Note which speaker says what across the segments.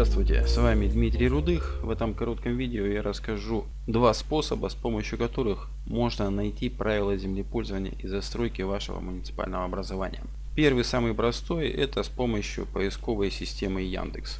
Speaker 1: Здравствуйте, с вами Дмитрий Рудых. В этом коротком видео я расскажу два способа, с помощью которых можно найти правила землепользования и застройки вашего муниципального образования. Первый, самый простой, это с помощью поисковой системы Яндекс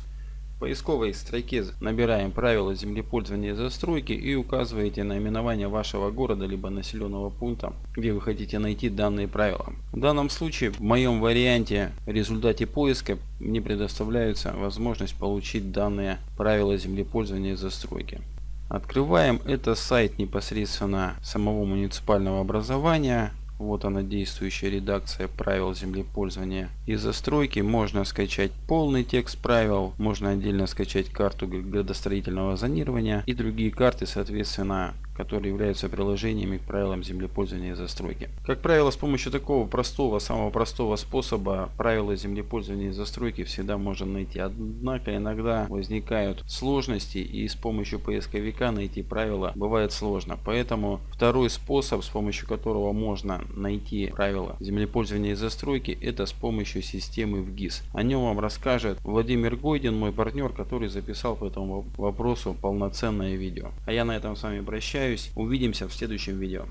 Speaker 1: поисковой строке набираем правила землепользования и застройки и указываете наименование вашего города либо населенного пункта, где вы хотите найти данные правила. В данном случае, в моем варианте, в результате поиска мне предоставляется возможность получить данные правила землепользования и застройки. Открываем это сайт непосредственно самого муниципального образования. Вот она действующая редакция правил землепользования и застройки. Можно скачать полный текст правил, можно отдельно скачать карту градостроительного зонирования и другие карты, соответственно, которые являются приложениями к правилам землепользования и застройки. Как правило, с помощью такого простого, самого простого способа правила землепользования и застройки всегда можно найти. Однако иногда возникают сложности и с помощью поисковика найти правила бывает сложно. Поэтому второй способ, с помощью которого можно найти правила землепользования и застройки, это с помощью системы ВГИС. О нем вам расскажет Владимир Гойдин, мой партнер, который записал по этому вопросу полноценное видео. А я на этом с вами прощаюсь прощаюсь. Увидимся в следующем видео.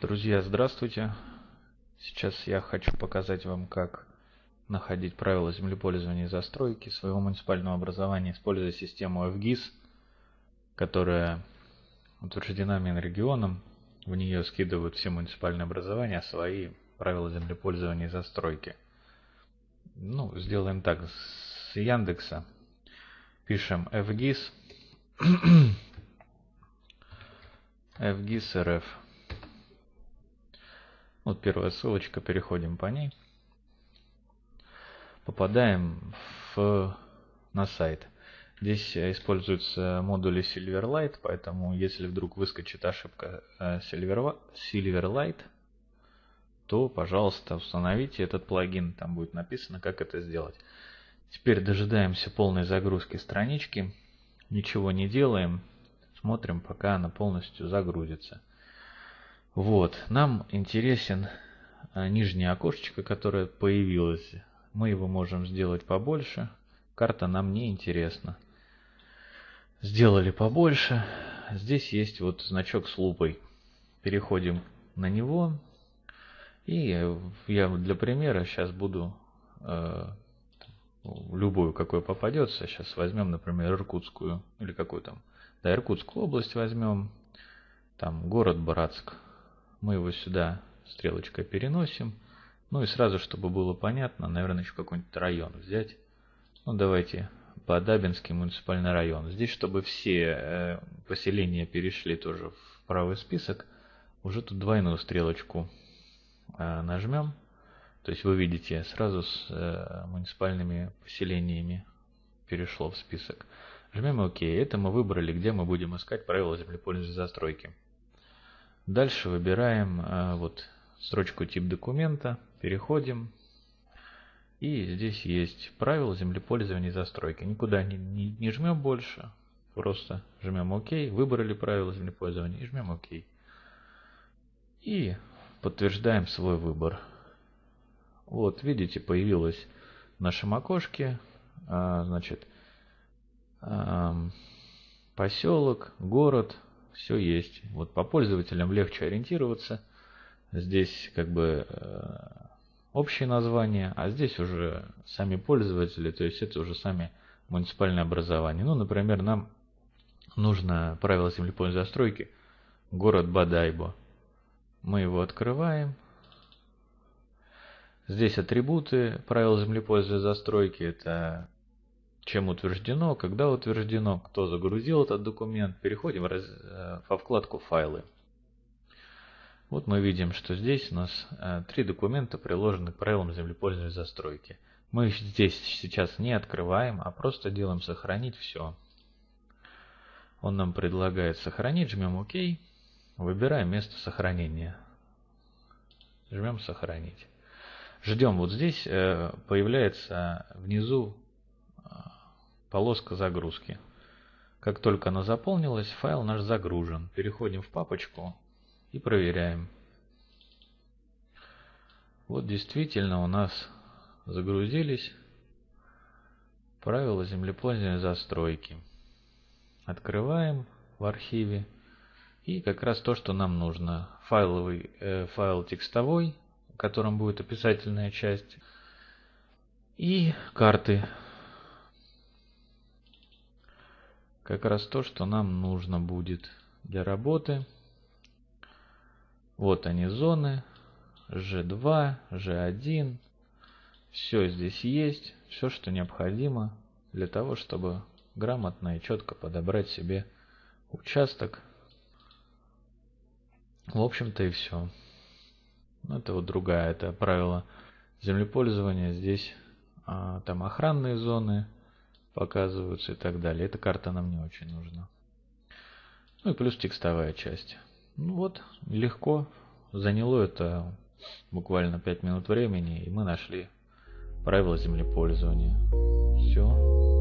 Speaker 2: Друзья, здравствуйте. Сейчас я хочу показать вам, как находить правила землепользования и застройки своего муниципального образования, используя систему FGIS, которая утверждена Минрегионом. В нее скидывают все муниципальные образования свои правила землепользования и застройки. Ну, сделаем так. С Яндекса пишем FGIS. FGIS RF. Вот первая ссылочка, переходим по ней. Попадаем в, на сайт. Здесь используются модули Silverlight, поэтому если вдруг выскочит ошибка э, Silverlight, то, пожалуйста, установите этот плагин. Там будет написано, как это сделать. Теперь дожидаемся полной загрузки странички. Ничего не делаем. Смотрим, пока она полностью загрузится. Вот, нам интересен а, нижнее окошечко, которое появилось. Мы его можем сделать побольше. Карта нам не интересна. Сделали побольше. Здесь есть вот значок с лупой. Переходим на него. И я для примера сейчас буду э, любую, какой попадется. Сейчас возьмем, например, Иркутскую или какой там да, Иркутскую область возьмем. Там город Братск. Мы его сюда стрелочкой переносим. Ну и сразу, чтобы было понятно, наверное, еще какой-нибудь район взять. Ну, давайте Подабинский муниципальный район. Здесь, чтобы все э, поселения перешли тоже в правый список, уже тут двойную стрелочку э, нажмем. То есть вы видите, сразу с э, муниципальными поселениями перешло в список. Жмем ОК. Это мы выбрали, где мы будем искать правила землепользования застройки. Дальше выбираем э, вот строчку тип документа, переходим. И здесь есть правила землепользования застройки. Никуда не, не, не жмем больше, просто жмем ОК, выбрали правила землепользования и жмем ОК. И подтверждаем свой выбор. Вот, видите, появилось в нашем окошке, а, значит, поселок, город, все есть. Вот по пользователям легче ориентироваться. Здесь как бы э, общее название, а здесь уже сами пользователи, то есть это уже сами муниципальные образования. Ну, например, нам нужно правило землепольной застройки город Бадайбо. Мы его открываем. Здесь атрибуты правил землепользования застройки. Это чем утверждено, когда утверждено, кто загрузил этот документ. Переходим э, во вкладку «Файлы». Вот мы видим, что здесь у нас э, три документа приложены к правилам землепользования застройки. Мы их здесь сейчас не открываем, а просто делаем «Сохранить все». Он нам предлагает сохранить, жмем ОК, выбираем место сохранения. Жмем «Сохранить». Ждем, вот здесь э, появляется внизу полоска загрузки. Как только она заполнилась, файл наш загружен. Переходим в папочку и проверяем. Вот действительно у нас загрузились Правила землепользования застройки. Открываем в архиве. И как раз то, что нам нужно. Файловый э, файл текстовой, в котором будет описательная часть. И карты. Как раз то, что нам нужно будет для работы. Вот они зоны. G2, G1. Все здесь есть. Все, что необходимо для того, чтобы грамотно и четко подобрать себе участок. В общем-то и все. Это вот другая, это правило землепользования. Здесь а, там охранные зоны показываются и так далее. Эта карта нам не очень нужна. Ну и плюс текстовая часть. Ну вот, легко. Заняло это буквально 5 минут времени, и мы нашли правила землепользования. Все.